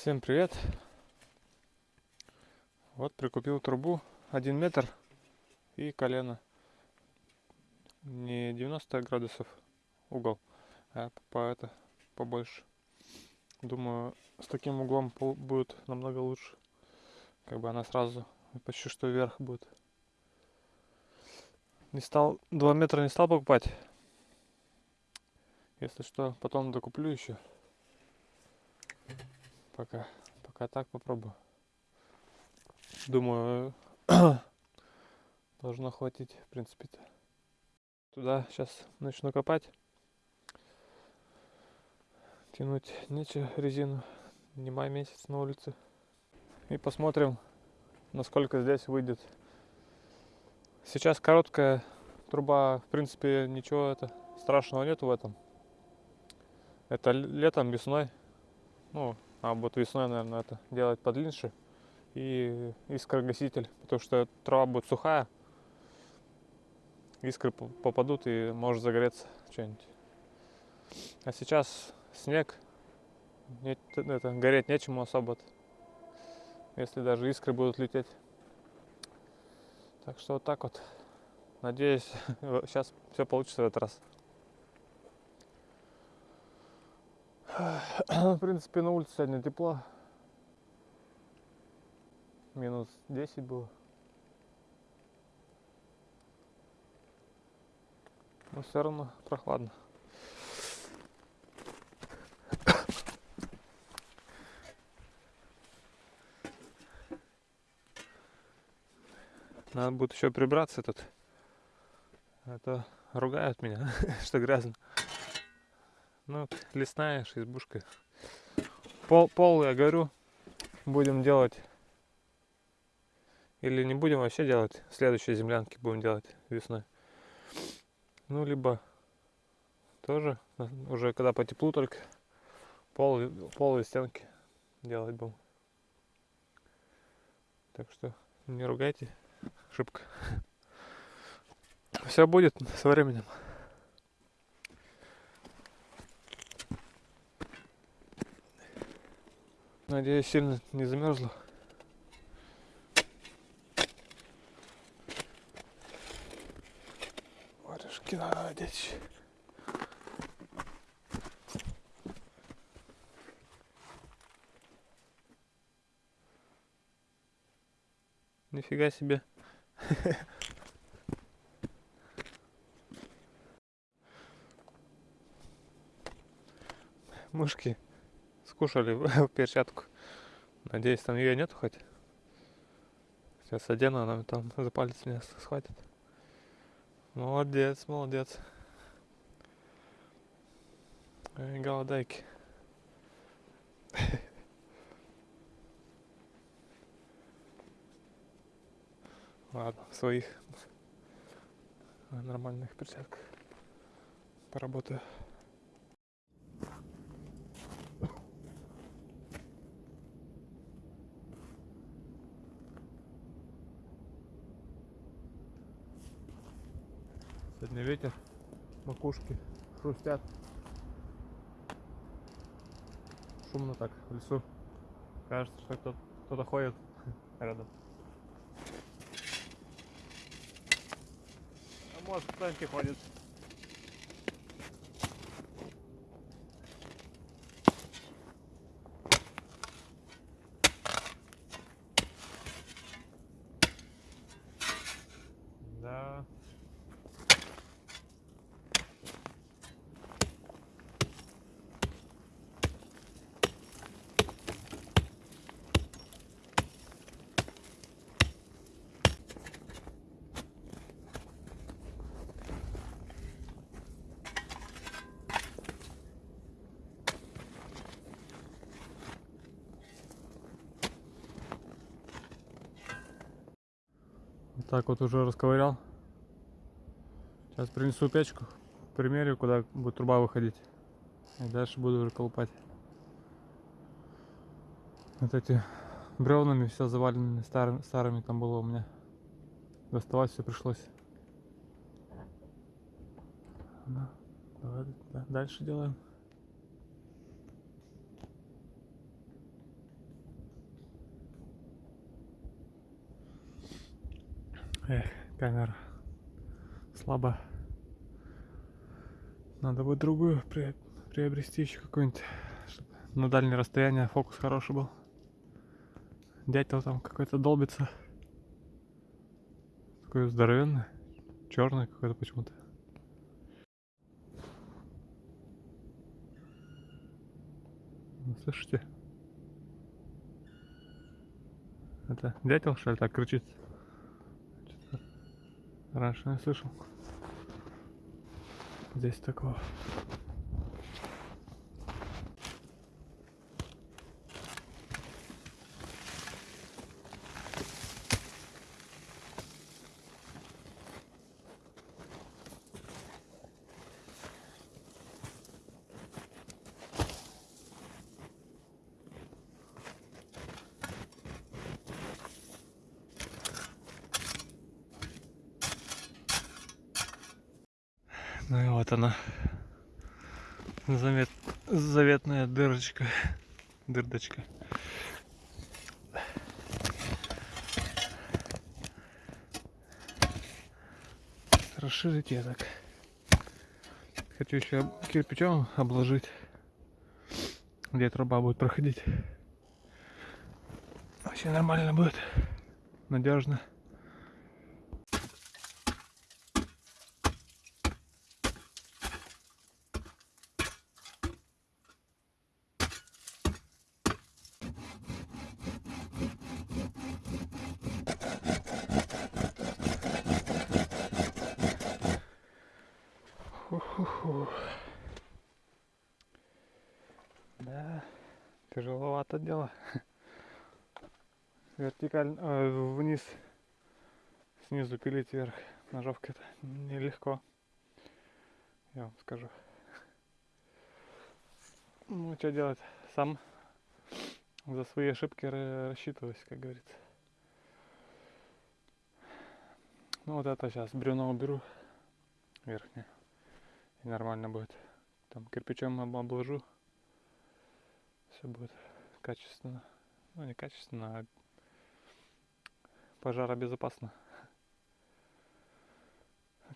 Всем привет! Вот прикупил трубу 1 метр и колено. Не 90 градусов угол, а по это побольше. Думаю, с таким углом будет намного лучше. Как бы она сразу почти что вверх будет. Не стал, 2 метра не стал покупать. Если что, потом докуплю еще пока. Пока так попробую. Думаю, должно хватить, в принципе-то. Туда сейчас начну копать. Тянуть нечего резину. Не май месяц на улице. И посмотрим, насколько здесь выйдет. Сейчас короткая труба, в принципе, ничего это страшного нету в этом. Это летом, весной. Ну, а вот весной, наверное, это делать подлиннее. И искрогаситель, потому что трава будет сухая. Искры попадут и может загореться что-нибудь. А сейчас снег, нет, это, гореть нечему особо. Если даже искры будут лететь. Так что вот так вот. Надеюсь, сейчас все получится в этот раз. В принципе, на улице сегодня тепло. Минус 10 было. Но все равно прохладно. Надо будет еще прибраться тут. Это а ругают меня, что грязно. Ну, лесная избушка. Пол, пол, я говорю, будем делать. Или не будем вообще делать. Следующие землянки будем делать весной. Ну, либо тоже, уже когда по теплу только, пол, полые стенки делать будем. Так что не ругайте, ошибка. Все будет со временем. Надеюсь, сильно не замерзла. Варежки надо одеть. Нифига себе. Мышки скушали перчатку. Надеюсь, там ее нету хоть. Сейчас одену, она там за палец меня схватит. Молодец, молодец. Эй, голодайки. Ладно, в своих нормальных перчатках поработаю. Макушки хрустят. Шумно так в лесу. Кажется, что кто-то кто ходит рядом. А может кто-нибудь ходит. Так вот уже расковырял. Сейчас принесу печку, примерю, куда будет труба выходить. И дальше буду уже колупать. Вот эти бревнами все заваленными, старыми, старыми там было у меня. Доставать все пришлось. Давай дальше делаем. Эх, камера слабо. Надо будет другую при- приобрести еще какую-нибудь, чтобы на дальнее расстояние фокус хороший был. Дятел там какой-то долбится. Такой здоровенный. Черный какой-то почему-то. Ну, Слышите? Это дятел, что ли, так кричит? Раньше не слышал. Здесь такого. Ну и вот она. Замет... Заветная дырочка. Дырдочка. Расширить я так. Хочу еще кирпичом обложить. Где труба будет проходить. Вообще нормально будет. Надежно. Пилить вверх ножовкой это нелегко. Я вам скажу. Ну, что делать? Сам за свои ошибки ра- рассчитываюсь, как говорится. Ну вот это сейчас бревно уберу верхнее. И нормально будет. Там кирпичом об- обложу. Все будет качественно. Ну не качественно, а пожаробезопасно.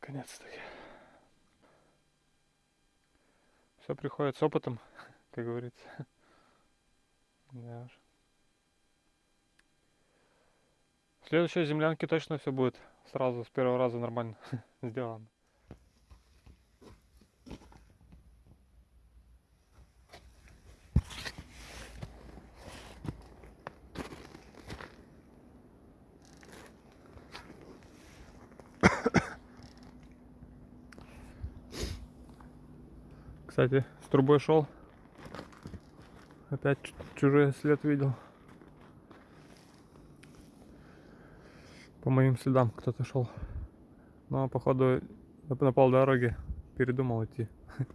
Наконец-таки. Все приходит с опытом, как говорится. Да уж. В следующей землянке точно все будет сразу с первого раза нормально сделано. Кстати, с трубой шел. Опять чужой след видел. По моим следам кто-то шел. Но походу на, полдороги передумал идти.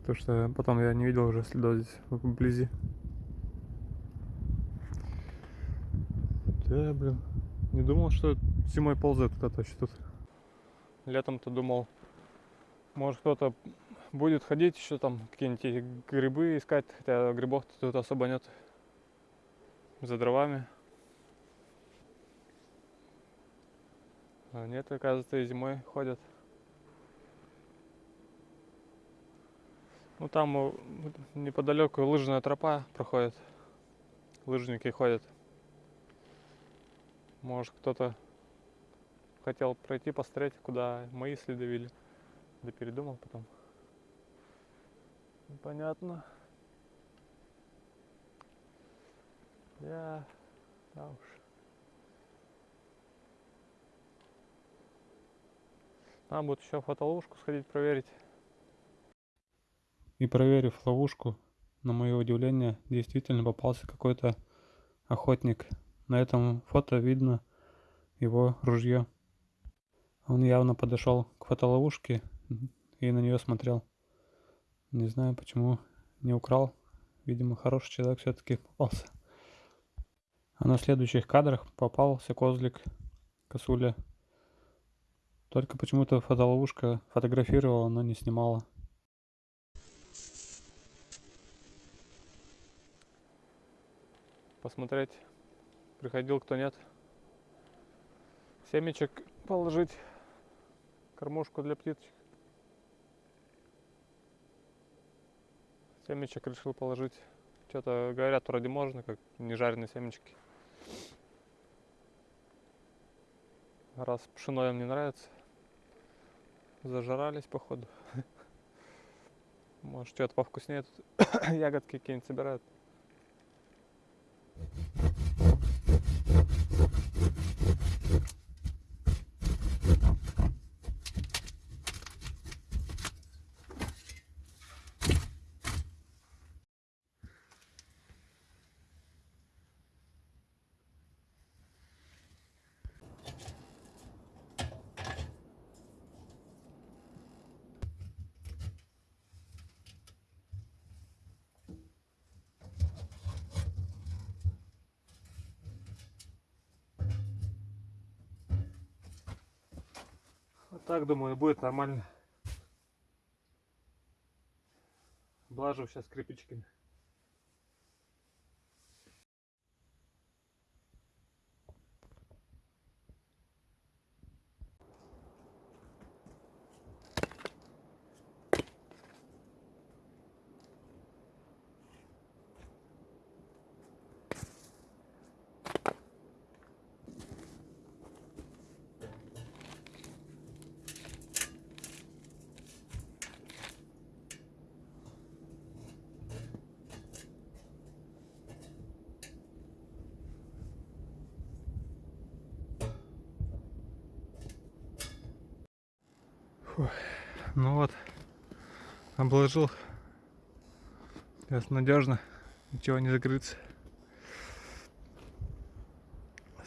Потому что потом я не видел уже следов здесь вблизи. Да, блин. Не думал, что зимой ползает кто-то еще тут. Летом-то думал, может кто-то будет ходить еще там какие-нибудь грибы искать, хотя грибов тут особо нет. За дровами. А нет, оказывается, и зимой ходят. Ну там э, неподалеку лыжная тропа проходит. Лыжники ходят. Может кто-то хотел пройти посмотреть, куда мои следы вели. Да передумал потом. Понятно. Я... Да уж. Надо будет еще фотоловушку сходить проверить. И проверив ловушку, на мое удивление, действительно попался какой-то охотник. На этом фото видно его ружье. Он явно подошел к фотоловушке и на нее смотрел. Не знаю, почему не украл. Видимо, хороший человек все-таки попался. А на следующих кадрах попался козлик, косуля. Только почему-то фотоловушка фотографировала, но не снимала. Посмотреть, приходил кто нет. семечек положить, кормушку для птичек. Семечек решил положить. Что-то говорят, вроде можно, как не жареные семечки. Раз пшено им не нравится, зажрались походу. Может, что-то повкуснее тут ягодки какие-нибудь собирают. Так, думаю, будет нормально. Блажу сейчас кирпичиками. Ну вот, обложил. Сейчас надежно, ничего не закрыться.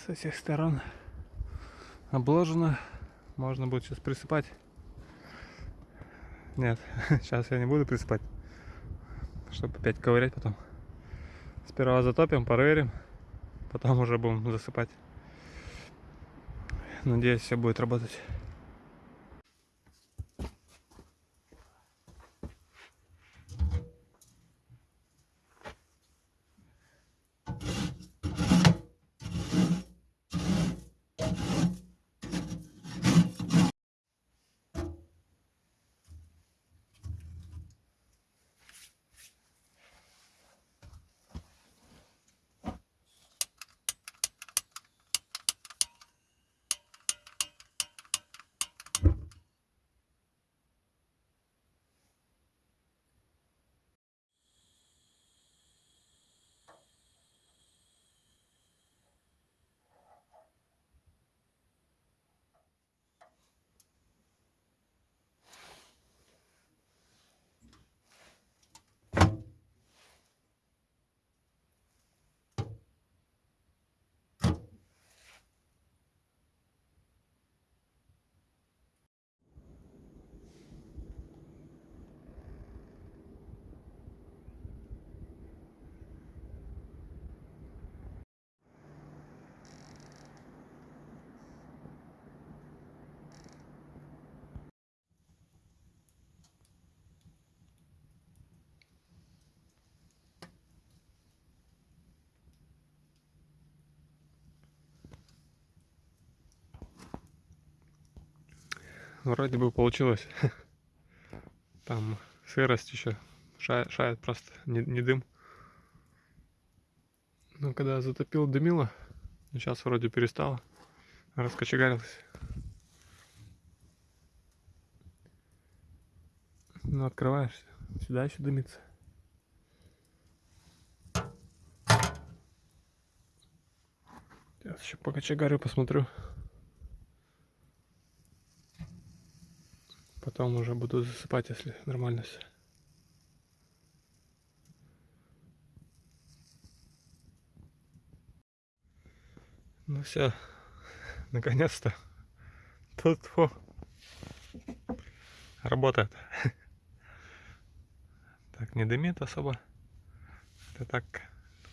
Со всех сторон обложено. Можно будет сейчас присыпать. Нет, сейчас я не буду присыпать, чтобы опять ковырять потом. Сперва затопим, проверим, потом уже будем засыпать. Надеюсь, все будет работать. Вроде бы получилось. Там сырость еще шает, шает просто, не, не дым. Ну, когда затопил, дымило. Сейчас вроде перестало. Раскочегарилось. Ну, открываешься. Сюда еще дымится. Сейчас еще покочегарю, посмотрю. Потом уже буду засыпать, если нормально все. Ну все, наконец-то. Тут фу, работает. Так, не дымит особо. Это так,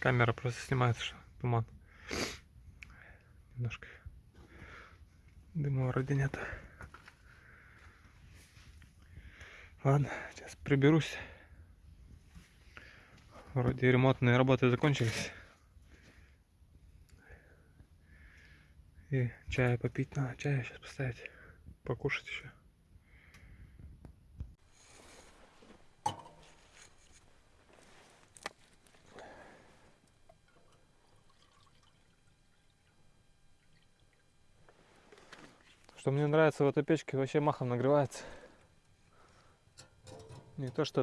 камера просто снимает что туман. Немножко дыма вроде нет. Ладно, сейчас приберусь. Вроде ремонтные работы закончились. И чая попить надо. Чая сейчас поставить. Покушать еще. Что мне нравится в этой печке, вообще махом нагревается. Не то что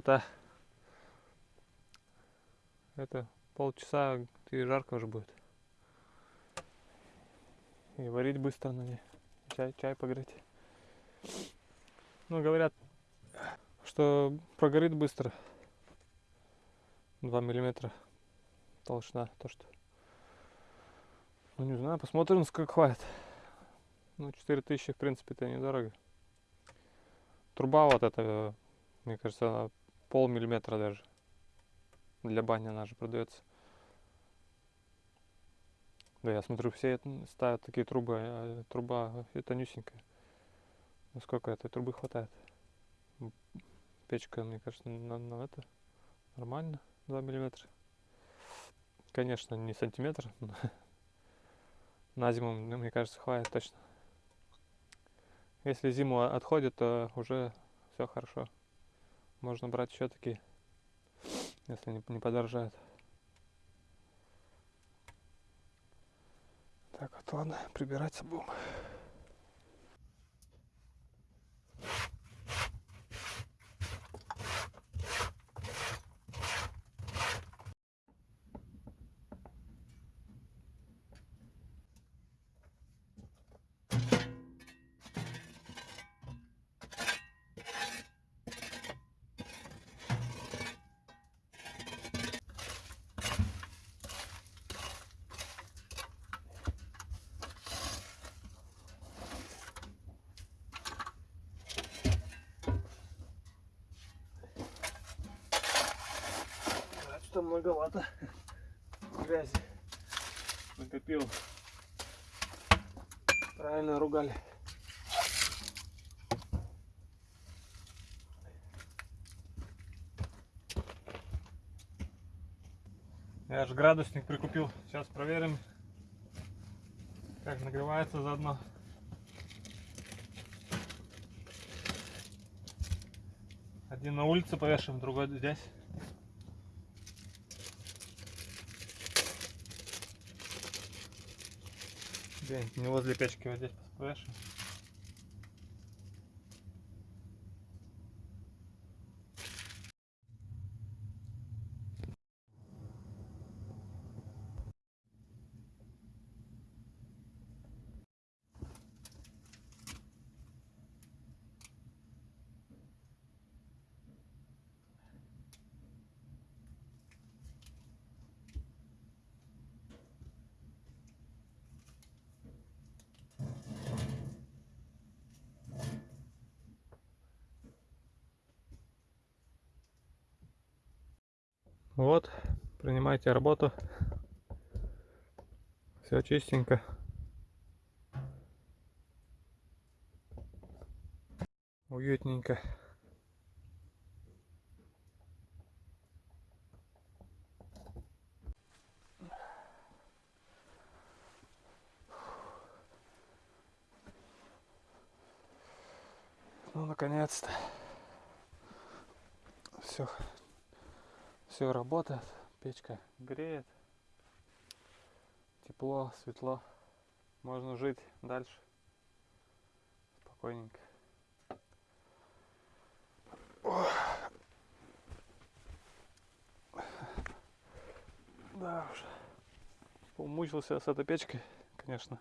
это. Полчаса и жарко уже будет. И варить быстро на ней. Чай, чай погреть. Ну, говорят, что прогорит быстро. 2 миллиметра толщина. То, что... Ну, не знаю, посмотрим, сколько хватит. Ну, 4000, в принципе, это недорого. Труба вот эта, мне кажется, она полмиллиметра даже. Для бани она же продается. Да, я смотрю, все ставят такие трубы, а труба это тонюсенькая. Ну сколько этой трубы хватает? Печка, мне кажется, на, на это нормально, 2 миллиметра. Конечно, не сантиметр, но на зиму, мне кажется, хватит точно. Если зиму отходит, то уже все хорошо. Можно брать еще такие, если не, не подорожает. Так, вот ладно, прибираться будем. Что многовато грязи накопил. Правильно ругали. Я же градусник прикупил. Сейчас проверим, как нагревается заодно. Один на улице повешаем, другой здесь. Где-нибудь возле печки, вот здесь повешаем. Вот, принимайте работу. Все чистенько. Уютненько. Ну, наконец-то. Все все работает, печка греет, тепло, светло, можно жить дальше спокойненько. Да уж, умучился с этой печкой, конечно.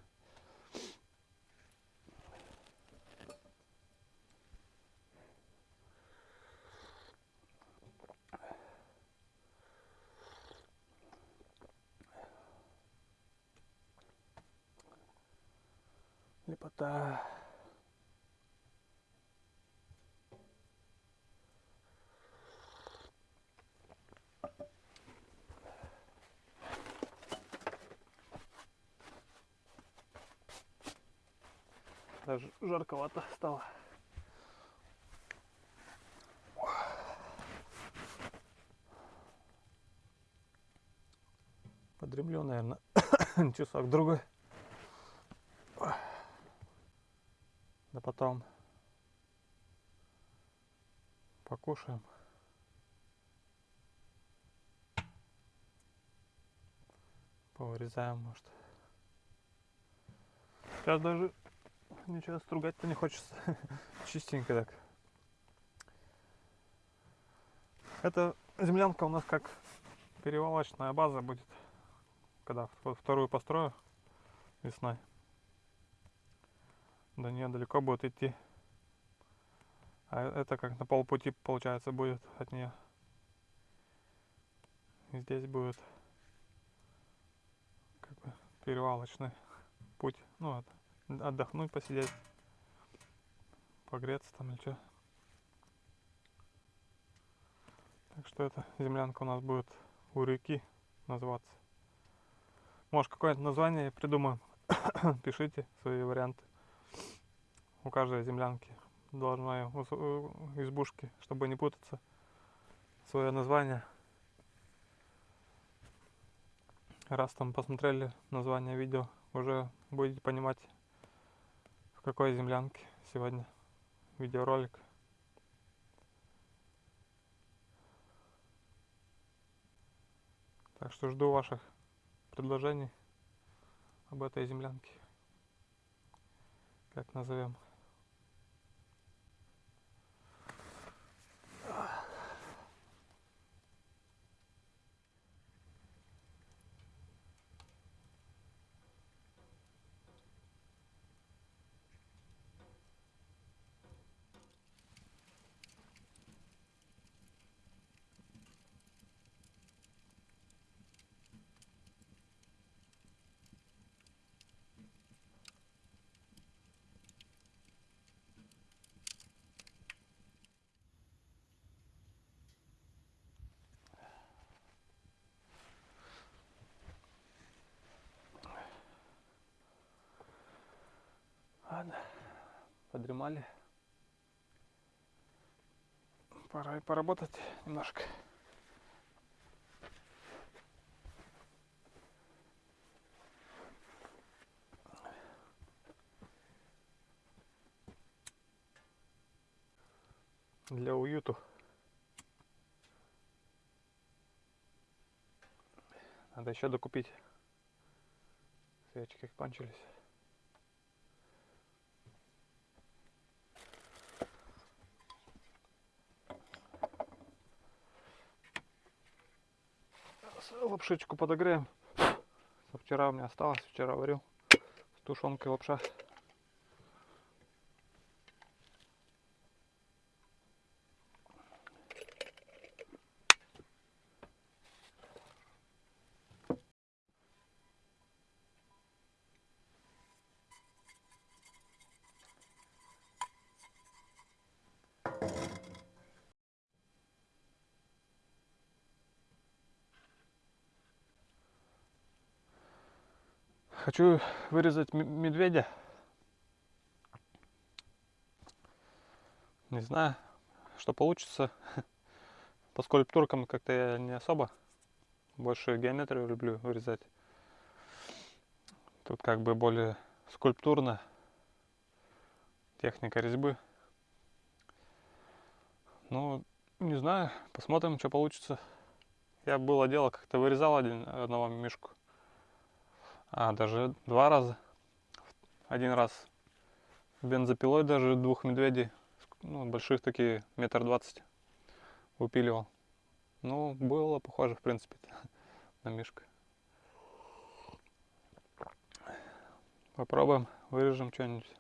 Лепота. Даже жарковато стало. Подремлю, наверное, часок другой. Потом покушаем. Повырезаем, может. Сейчас даже ничего стругать-то не хочется. Чистенько так. Эта землянка у нас как перевалочная база будет, когда вт- вторую построю весной. До нее далеко будет идти. А это как на полпути получается будет от нее. И здесь будет как бы перевалочный путь. Ну, от- отдохнуть, посидеть, погреться там или что. Так что эта землянка у нас будет у реки называться. Может, какое-то название придумаем. Пишите свои варианты. У каждой землянки должна у избушки, чтобы не путаться, свое название. Раз там посмотрели название видео, уже будете понимать, в какой землянке сегодня видеоролик. Так что жду ваших предложений об этой землянке. Как назовем. Ладно, подремали. Пора и поработать немножко. Для уюту. Надо еще докупить. Свечки кончились. С- Лапшичку подогреем. Вчера у меня осталось, вчера варил. С тушенкой лапша. Хочу вырезать медведя. Не знаю, что получится. По скульптуркам как-то я не особо. Больше геометрию люблю вырезать. Тут как бы более скульптурно. Техника резьбы. Ну, не знаю, посмотрим, что получится. Я было дело, как-то вырезал один, одного мишку. А, даже два раза. Один раз бензопилой даже двух медведей, ну, больших такие, метр двадцать, выпиливал. Ну, было похоже, в принципе, на мишку. Попробуем, вырежем что-нибудь.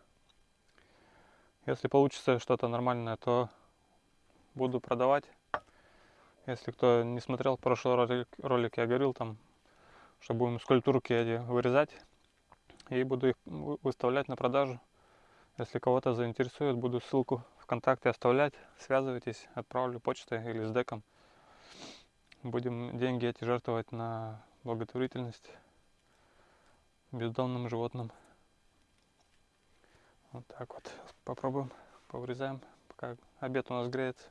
Если получится что-то нормальное, то буду продавать. Если кто не смотрел прошлый ролик, ролик я говорил там, что будем скульптурки эти вырезать и буду их вы- выставлять на продажу. Если кого-то заинтересует, буду ссылку ВКонтакте оставлять. Связывайтесь, отправлю почтой или с деком. Будем деньги эти жертвовать на благотворительность бездомным животным. Вот так вот. Попробуем, повырезаем, пока обед у нас греется.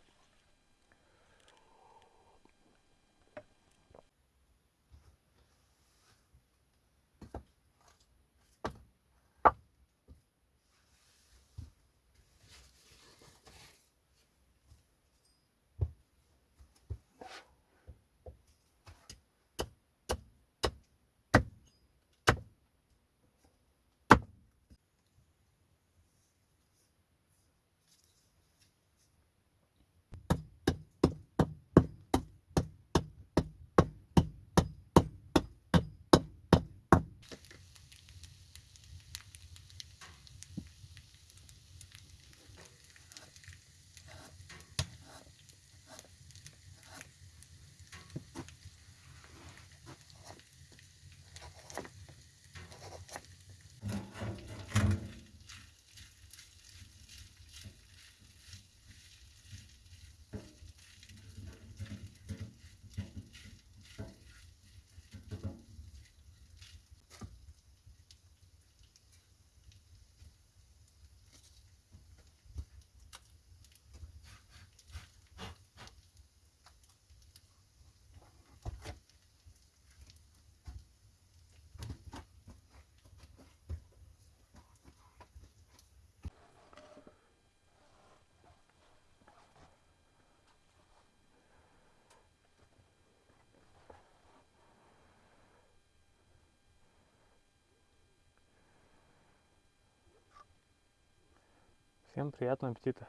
Всем приятного аппетита.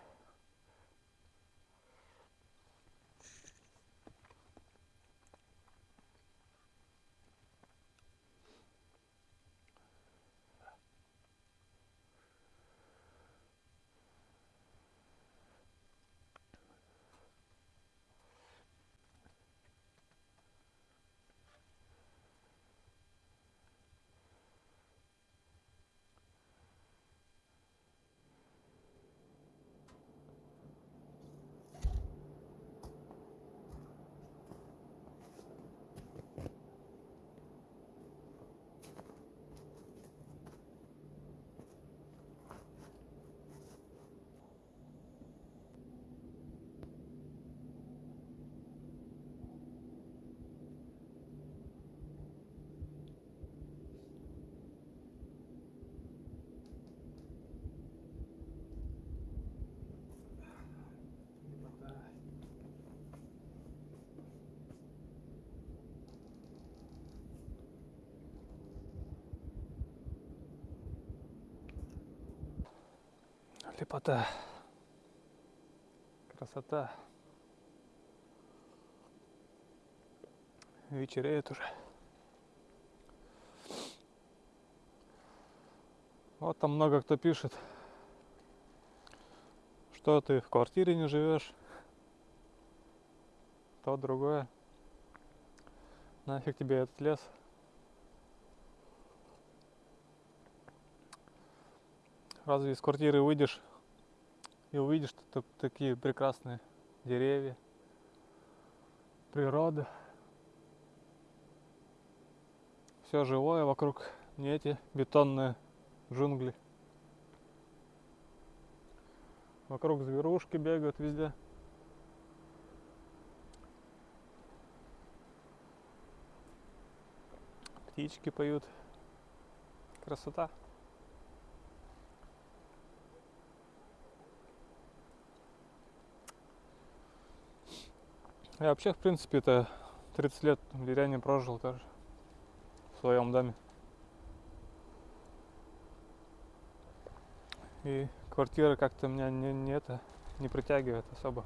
Лепота. Красота. Вечереет уже. Вот там много кто пишет, что ты в квартире не живешь, то другое. Нафиг тебе этот лес. Разве из квартиры выйдешь и увидишь тут такие прекрасные деревья, природа. Все живое вокруг, не эти бетонные джунгли. Вокруг зверушки бегают везде. Птички поют. Красота. Я вообще, в принципе, это 30 лет в деревне прожил тоже. В своем доме. И квартира как-то меня не, не это не притягивает особо.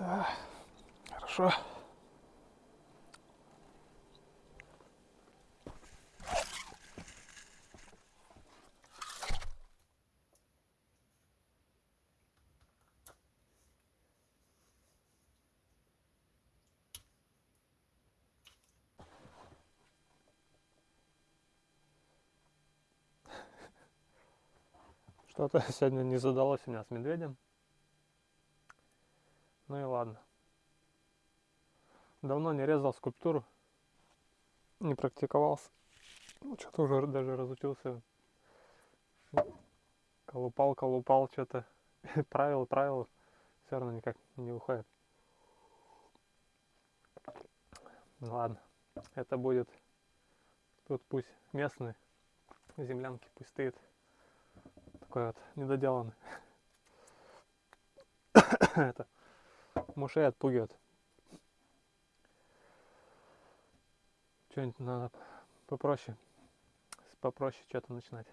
Да, хорошо. Что-то сегодня не задалось у меня с медведем. Ну и ладно. Давно не резал скульптуру. Не практиковался. Ну, что-то уже даже разучился. Колупал, колупал, что-то. правил, правил. Все равно никак не выходит. Ну ладно. Это будет. Тут пусть местные землянки пусть стоит такой вот недоделанный. Это мышей отпугивает. Что-нибудь надо попроще. Попроще что-то начинать.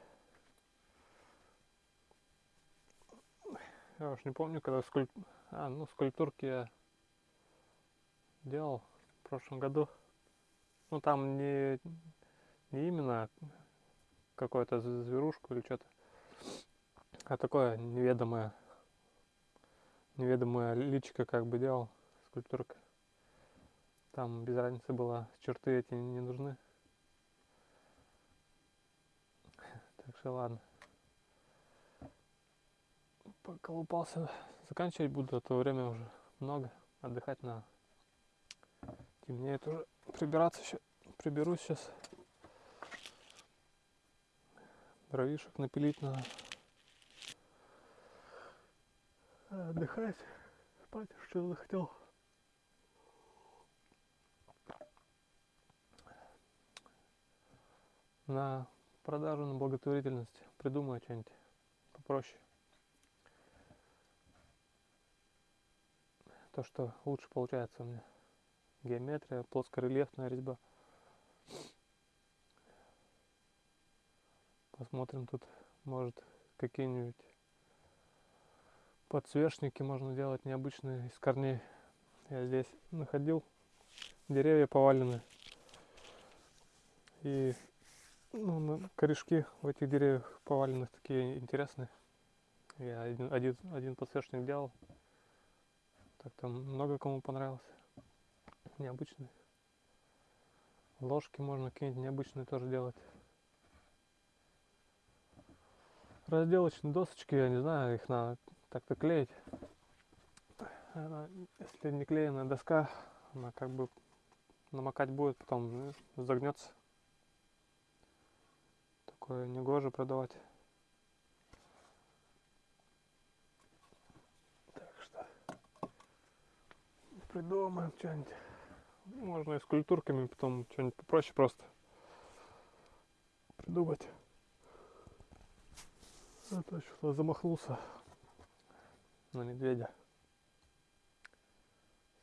Я уж не помню, когда скульп... а, ну, скульптурки я делал в прошлом году. Ну там не, не именно какую-то зверушку или что-то а такое неведомое, неведомое личико как бы делал, скульптурка. Там без разницы была, черты эти не нужны. Так что ладно. Поколупался. Заканчивать буду, а то время уже много. Отдыхать надо. Темнеет уже. Прибираться еще. Приберусь сейчас. Дровишек напилить надо. Отдыхать, спать что захотел. На продажу, на благотворительность придумаю что-нибудь попроще. то, что лучше получается у меня. Геометрия, плоскорельефная резьба. Посмотрим тут, может, какие-нибудь подсвечники можно делать необычные из корней. Я здесь находил деревья поваленные. И ну, корешки в этих деревьях поваленных такие интересные. Я один, один, один подсвечник делал. Так там много кому понравилось. Необычные. Ложки можно какие-нибудь необычные тоже делать. Разделочные досочки, я не знаю, их надо так-то клеить. Она, если не клееная доска, она как бы намокать будет, потом загнется. Такое негоже продавать. Так что придумаем что-нибудь. Можно и с культурками, потом что-нибудь попроще просто придумать. Это что-то замахнулся на медведя.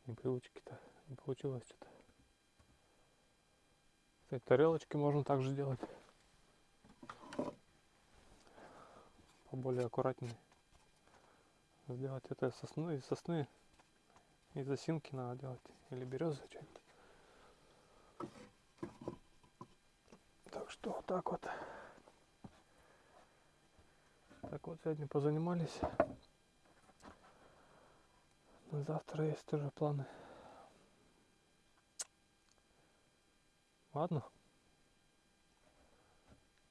С непривычки-то не получилось что-то. Кстати, тарелочки можно также делать. Поболее аккуратнее. Сделать это из сосны, из сосны. Из осинки надо делать. Или березы что-нибудь. Так что вот так вот. Так вот сегодня позанимались. На завтра есть тоже планы. Ладно.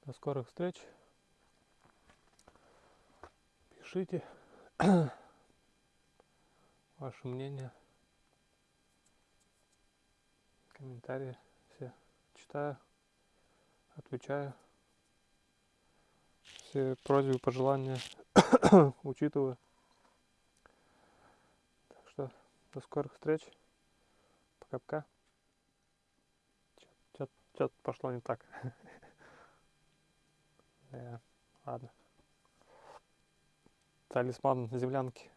До скорых встреч. Пишите ваше мнение. Комментарии все читаю, отвечаю. Все просьбы, пожелания учитываю. Так что до скорых встреч. Пока-пока. Что-то пошло не так. Ладно. Талисман землянки.